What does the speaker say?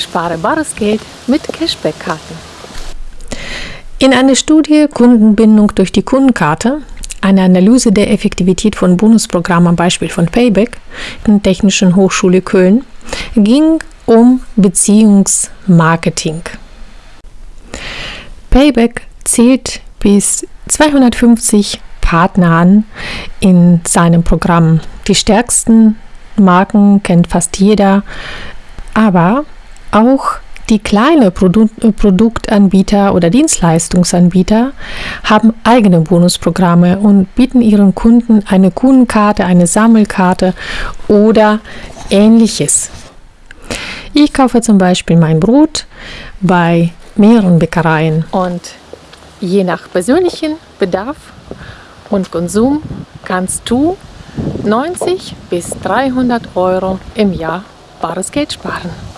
Spare bares Geld mit Cashback-Karten. In einer Studie Kundenbindung durch die Kundenkarte, eine Analyse der Effektivität von Bonusprogrammen am Beispiel von Payback in der Technischen Hochschule Köln, ging um Beziehungsmarketing. Payback zählt bis 250 Partner an in seinem Programm. Die stärksten Marken kennt fast jeder, aber auch die kleinen Produ Produktanbieter oder Dienstleistungsanbieter haben eigene Bonusprogramme und bieten ihren Kunden eine Kundenkarte, eine Sammelkarte oder ähnliches. Ich kaufe zum Beispiel mein Brot bei mehreren Bäckereien und je nach persönlichen Bedarf und Konsum kannst du 90 bis 300 Euro im Jahr bares Geld sparen.